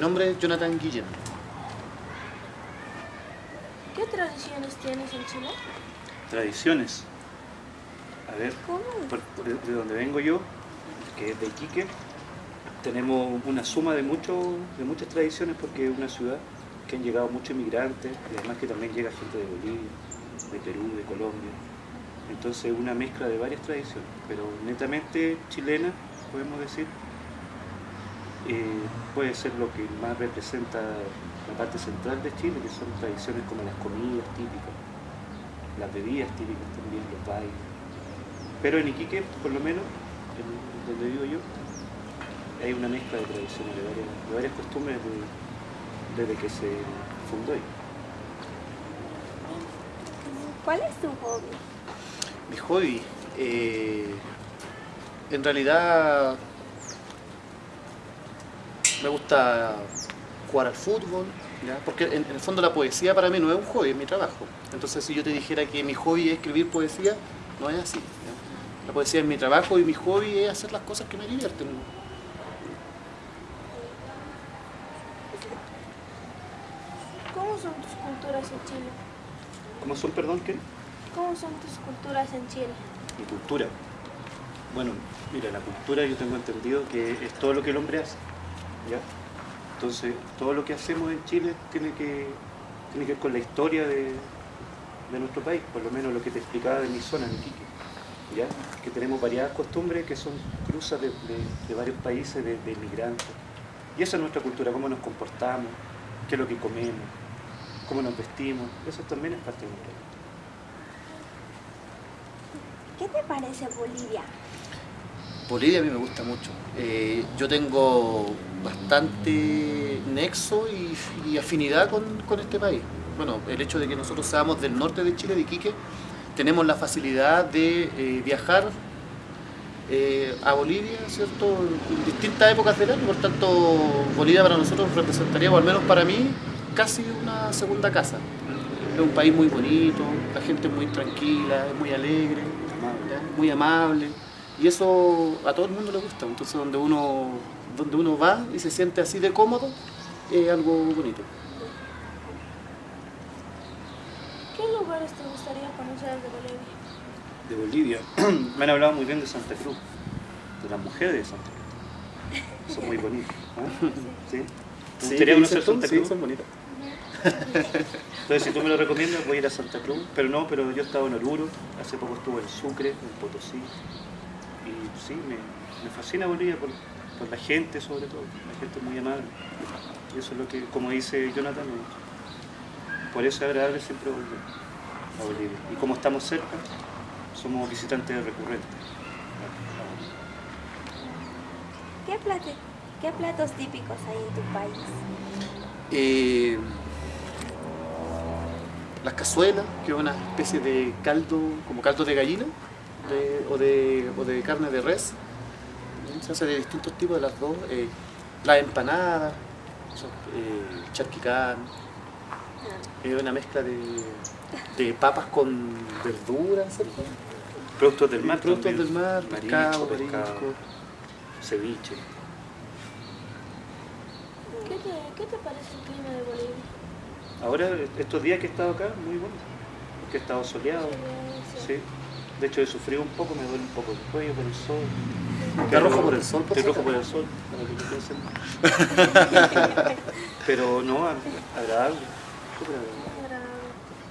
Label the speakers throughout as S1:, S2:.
S1: Mi nombre es Jonathan Guillén.
S2: ¿Qué tradiciones tienes en Chile?
S3: Tradiciones. A ver,
S2: ¿Cómo?
S3: por- de donde vengo yo, que es de Iquique, tenemos una suma de, mucho, de muchas tradiciones porque es una ciudad que han llegado muchos inmigrantes y además que también llega gente de Bolivia, de Perú, de Colombia. Entonces una mezcla de varias tradiciones, pero netamente chilena, podemos decir, eh, puede ser lo que más representa la parte central de Chile, que son tradiciones como las comidas típicas, las bebidas típicas también, los bailes. Pero en Iquique, por lo menos, en- donde vivo yo, hay una mezcla de tradiciones, de varias, de varias costumbres de- desde que se fundó. ahí.
S2: ¿Cuál es tu hobby?
S1: Mi hobby, eh, en realidad me gusta jugar al fútbol, ¿ya? porque en, en el fondo la poesía para mí no es un hobby, es mi trabajo. Entonces si yo te dijera que mi hobby es escribir poesía, no es así. ¿ya? La poesía es mi trabajo y mi hobby es hacer las cosas que me divierten.
S2: ¿Cómo son tus culturas en Chile?
S3: ¿Cómo son, perdón, qué?
S2: ¿Cómo son tus culturas en Chile?
S3: Mi cultura. Bueno, mira, la cultura yo tengo entendido que es todo lo que el hombre hace. ¿Ya? Entonces, todo lo que hacemos en Chile tiene que, tiene que ver con la historia de, de nuestro país, por lo menos lo que te explicaba de mi zona, en Iquique. ¿ya? Que tenemos variadas costumbres que son cruzas de, de- varios países, de, de inmigrantes. Y esa es nuestra cultura, cómo nos comportamos, qué es lo que comemos, cómo nos vestimos. Eso también es parte de nuestra cultura.
S2: ¿Qué te parece Bolivia?
S1: Bolivia a mí me gusta mucho. Eh, yo tengo bastante nexo y, y afinidad con, este país. Bueno, el hecho de que nosotros seamos del norte de Chile, de Iquique, tenemos la facilidad de eh, viajar eh, a Bolivia, ¿cierto? En distintas épocas del año, por tanto, Bolivia para nosotros representaría, o al menos para mí, casi una segunda casa. Es un país muy bonito, la gente es muy tranquila, es muy alegre, muy amable. Y eso a todo el mundo le gusta. Entonces donde uno, donde uno va y se siente así de cómodo, es algo bonito.
S2: ¿Qué lugares te gustaría conocer de Bolivia?
S3: de Bolivia. Me han hablado muy bien de Santa Cruz, de las mujeres de Santa Cruz. Son muy bonitas. ¿ah? ¿Sí? ¿Te gustaría conocer Santa
S1: Sí,
S3: Cruz?
S1: son bonitas.
S3: Entonces, si tú me lo recomiendas, voy a ir a Santa Cruz. Pero no, pero yo he estado en Oruro, hace poco estuve en Sucre, en Potosí. Y sí, me, me fascina Bolivia por, por la gente, sobre todo. La gente es muy amable. Y eso es lo que, como dice Jonathan, por eso es agradable siempre volver a Bolivia. Y como estamos cerca, somos visitantes recurrentes.
S2: ¿Qué, plate- ¿Qué platos típicos hay en tu país?
S1: Eh, las cazuelas, que es una especie de caldo, como caldo de gallina de- o, de, o de carne de res. Se hace de distintos tipos de las dos. Eh, las empanadas, eh, charquicán, es una mezcla de, de papas con verduras, ¿cierto?
S3: Productos del mar.
S1: Productos
S3: también.
S1: del mar,
S3: Marisco,
S1: pescado, marisco.
S3: ceviche.
S2: ¿Qué te, ¿Qué te parece el clima de Bolivia?
S3: Ahora, estos días que he estado acá, muy bueno. Porque he estado soleado. Sí. De hecho, he sufrido un poco, me duele un poco el cuello por el sol.
S1: Está rojo por el sol, si
S3: rojo por el sol, para que lo piensen. Pero no, agradable. súper agradable.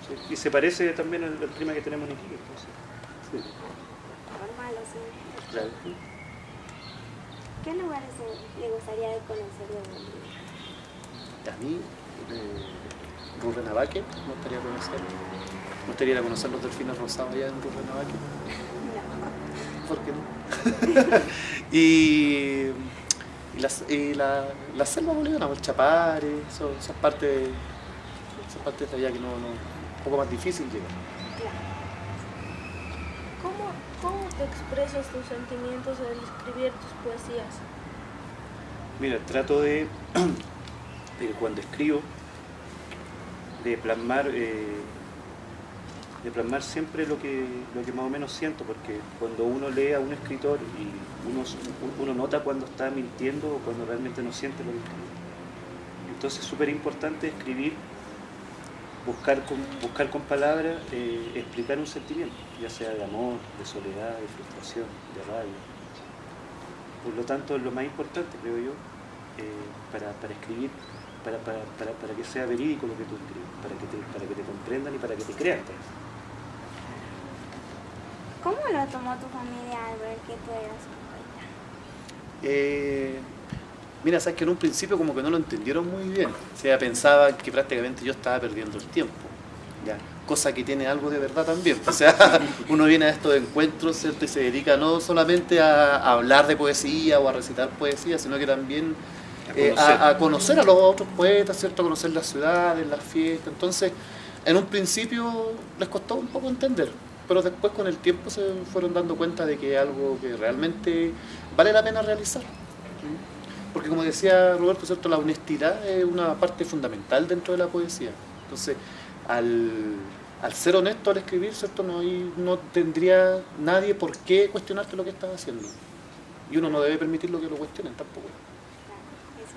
S3: Sí. Y se parece también al, al clima que tenemos en Iquique. entonces, sí, claro.
S2: ¿Qué lugares le gustaría conocer de Bolivia?
S1: A mí, eh, Rurrenabaque, me gustaría conocer. Me gustaría conocer los delfines rosados allá en Rurrenabaque. ¿Por qué no? y y, las, y la, la selva boliviana, el Chapare, eso- esas partes esas partes de allá que no, no, un poco más difícil llegar.
S2: Claro. ¿Cómo, ¿Cómo te expresas tus sentimientos al escribir tus poesías?
S3: Mira, trato de, de cuando escribo, de plasmar, eh, de plasmar siempre lo que, lo que más o menos siento, porque cuando uno lee a un escritor y uno, uno nota cuando está mintiendo o cuando realmente no siente lo que escribe. Entonces es súper importante escribir, buscar con, buscar con palabras, eh, explicar un sentimiento, ya sea de amor, de soledad, de frustración, de rabia. Por lo tanto, lo más importante, creo yo, eh, para, para escribir, para, para, para, para que sea verídico lo que tú escribes, para que te, para que te comprendan y para que te crean. también.
S2: ¿Cómo lo tomó tu familia al ver que tú eras poeta?
S1: Eh, mira, sabes que en un principio como que no lo entendieron muy bien. O sea, pensaban que prácticamente yo estaba perdiendo el tiempo. ¿ya? Cosa que tiene algo de verdad también. O sea, uno viene a estos encuentros ¿cierto? y se dedica no solamente a, hablar de poesía o a recitar poesía, sino que también eh, a, a conocer a los otros poetas, ¿cierto? a conocer las ciudades, las fiestas. Entonces, en un principio les costó un poco entender, pero después con el tiempo se fueron dando cuenta de que es algo que realmente vale la pena realizar. Porque como decía Roberto, ¿cierto? la honestidad es una parte fundamental dentro de la poesía. Entonces, al, al ser honesto al escribir, ¿cierto? No, hay- no tendría nadie por qué cuestionarte lo que estás haciendo. Y uno no debe permitir lo que lo cuestionen tampoco.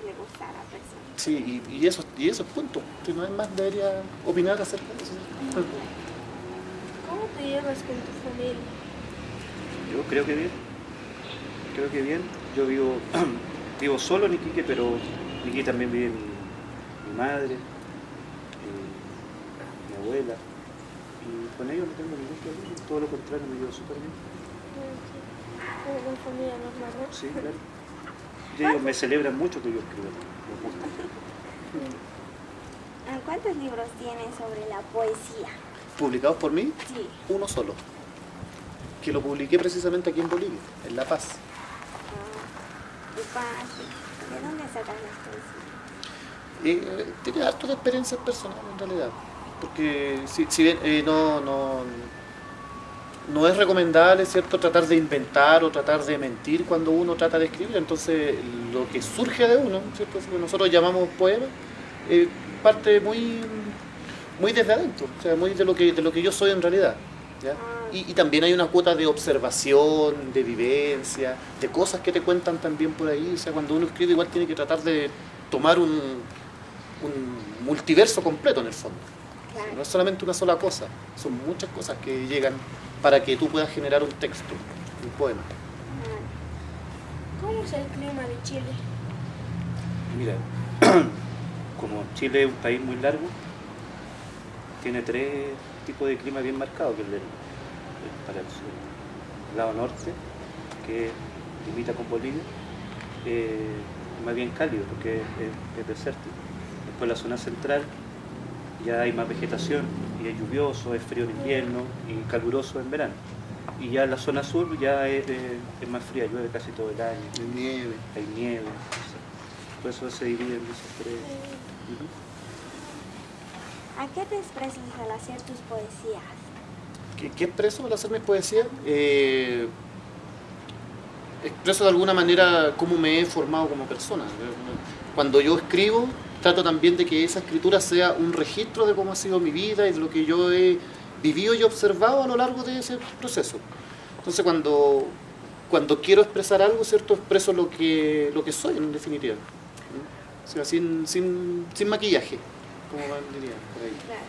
S2: Claro, eso le gusta a la persona.
S1: Sí, y, y eso, y eso es punto. Si no es más, debería opinar acerca de eso.
S4: ¿Cómo te llevas con tu familia?
S3: Yo creo que bien. Creo que bien. Yo vivo, vivo solo en Iquique, pero en Iquique también vive mi, mi madre, eh, mi abuela. Y con ellos no tengo ningún problema. Todo lo contrario, me llevo súper bien.
S4: Como una familia normal, ¿no?
S3: Sí, claro. Y ellos me celebran mucho que yo escriba.
S2: Ah, ¿Cuántos libros tienes sobre la poesía?
S1: Publicados por mí,
S2: Sí.
S1: uno solo. Que lo publiqué precisamente aquí en Bolivia, en La Paz.
S2: Ah, y pa- ¿De dónde sacas las poesías?
S1: Eh, tiene harto de experiencias personales en realidad. Porque si, si bien eh, no, no, no es recomendable, ¿cierto?, tratar de inventar o tratar de mentir cuando uno trata de escribir. Entonces, lo que surge de uno, ¿cierto?, lo que nosotros llamamos poema, eh, parte muy, muy desde adentro, o sea, muy de lo que, de lo que yo soy en realidad. ¿ya? Y, y también hay una cuota de observación, de vivencia, de cosas que te cuentan también por ahí. O sea, cuando uno escribe igual tiene que tratar de tomar un, un multiverso completo en el fondo. No es solamente una sola cosa, son muchas cosas que llegan para que tú puedas generar un texto, un poema.
S2: Ah,
S4: ¿Cómo es el clima de Chile?
S3: Mira, como Chile es un país muy largo, tiene tres tipos de clima bien marcados, que es el, el- para el, sur, el lado norte, que limita con Bolivia, eh, es más bien cálido porque es, es- es desértico. Después la zona central ya hay más vegetación y es lluvioso, es frío en invierno y caluroso en verano. Y ya la zona sur ya es, es- es más fría, llueve casi todo el año
S1: De nieve.
S3: hay nieve. Por eso se divide en esos tres.
S2: ¿A qué te expresas al hacer tus poesías?
S1: ¿Qué, qué expreso al hacer mis poesías? Eh, expreso de alguna manera cómo me he formado como persona. Cuando yo escribo, trato también de que esa escritura sea un registro de cómo ha sido mi vida y de lo que yo he vivido y observado a lo largo de ese proceso. Entonces cuando, cuando quiero expresar algo, ¿cierto? Expreso lo que, lo que soy en definitiva. O sea, sin, sin, sin maquillaje, como diría por ahí.
S2: Claro.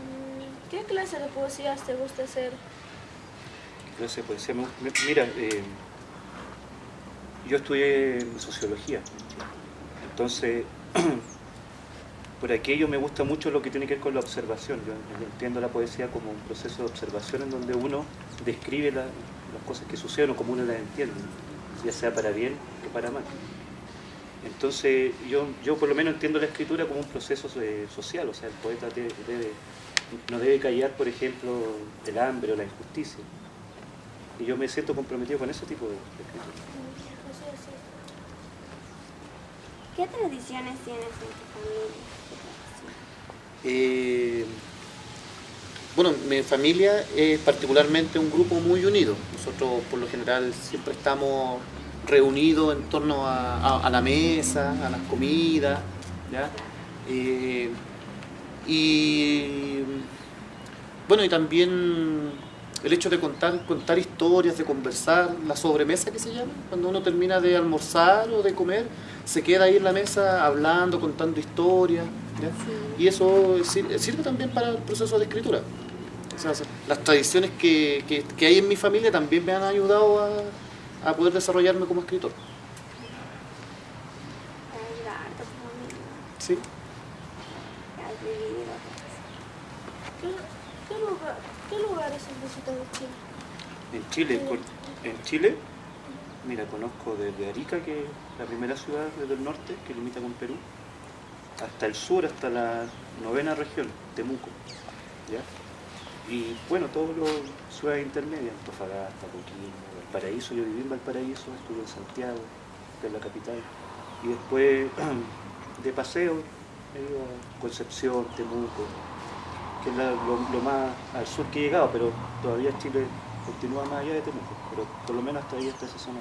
S4: Mm, ¿Qué clase de poesías te gusta hacer?
S3: Clase de poesía. Me- Mira, eh, yo estudié sociología. Entonces, por aquello me gusta mucho lo que tiene que ver con la observación. Yo entiendo la poesía como un proceso de observación en donde uno describe la- las cosas que suceden o como uno las entiende, ya sea para bien que para mal. Entonces, yo, yo por lo menos entiendo la escritura como un proceso eh, social, o sea, el poeta debe- debe- no debe callar, por ejemplo, el hambre o la injusticia. Y yo me siento comprometido con ese tipo de, escritura.
S2: ¿Qué tradiciones tienes en tu familia?
S1: Eh, bueno, mi familia es particularmente un grupo muy unido. Nosotros por lo general siempre estamos reunidos en torno a, a- a la mesa, a las comidas. ¿ya? Eh, y bueno, y también el hecho de contar, contar historias, de conversar, la sobremesa que se llama, cuando uno termina de almorzar o de comer, se queda ahí en la mesa hablando, contando historias, y eso sir- sirve también para el proceso de escritura. O sea, las tradiciones que, que- que hay en mi familia también me han ayudado a, a poder desarrollarme como escritor. ¿sí?
S4: ¿Qué, qué lugar, ¿Qué lugares has visitado en Chile?
S3: En Chile, con- en Chile, mira, conozco desde Arica, que es la primera ciudad desde el norte que limita con Perú, hasta el sur, hasta la novena región, Temuco. ¿ya? Y bueno, todas las ciudades intermedias, Antofagasta, Coquimbo, Valparaíso, yo viví en Valparaíso, estuve en Santiago, que es la capital, y después de paseo he ido a Concepción, Temuco, que es la- lo, lo más al sur que he llegado, pero todavía Chile continúa más allá de Temuco, pero por lo menos hasta ahí hasta esa zona.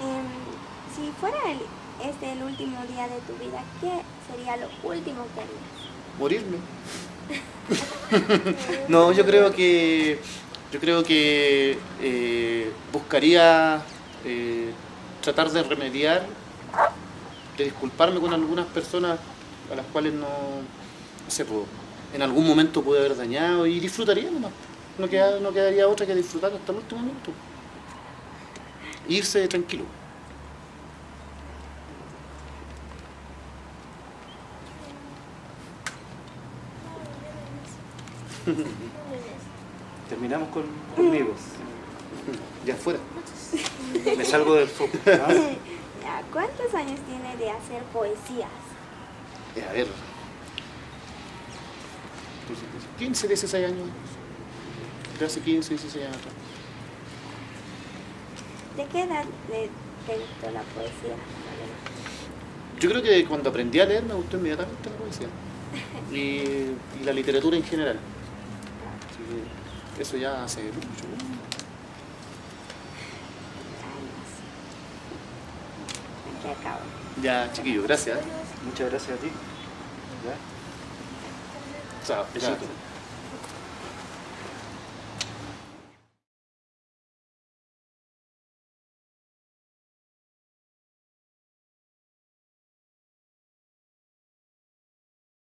S2: Em, si fuera el, este el último día de tu vida, ¿qué sería lo último que harías?
S1: morirme. no, yo creo que yo creo que eh, buscaría eh, tratar de remediar, de disculparme con algunas personas a las cuales no, no sé, pues, en algún momento pude haber dañado y disfrutaría nomás. No, queda- no quedaría otra que disfrutar hasta el último minuto. Irse tranquilo.
S3: Terminamos con, conmigo.
S1: Ya fuera.
S3: Me salgo del foco. ¿ah?
S2: ¿Cuántos años tiene de hacer poesías?
S1: Eh, a ver. 15, 16 años. De hace 15, 16 años atrás.
S2: ¿De qué edad le, te gustó la poesía?
S1: Yo creo que cuando aprendí a leer me gustó inmediatamente la poesía. Y, y la literatura en general. Así que eso ya hace mucho.
S2: Años. Aquí acabo.
S1: Ya, chiquillo, gracias.
S3: Muchas gracias a ti. ¿ya?
S1: じ
S3: ゃあ一緒に。